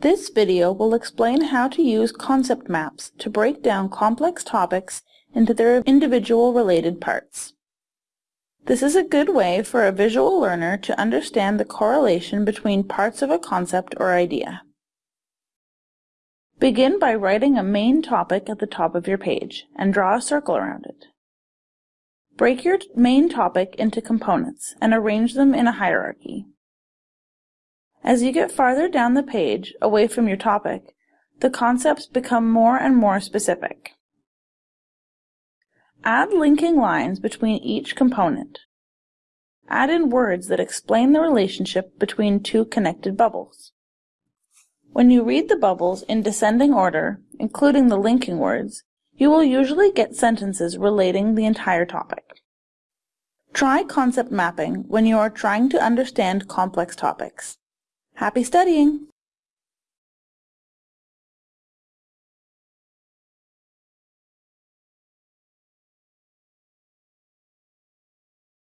This video will explain how to use concept maps to break down complex topics into their individual related parts. This is a good way for a visual learner to understand the correlation between parts of a concept or idea. Begin by writing a main topic at the top of your page and draw a circle around it. Break your main topic into components and arrange them in a hierarchy. As you get farther down the page, away from your topic, the concepts become more and more specific. Add linking lines between each component. Add in words that explain the relationship between two connected bubbles. When you read the bubbles in descending order, including the linking words, you will usually get sentences relating the entire topic. Try concept mapping when you are trying to understand complex topics. Happy studying!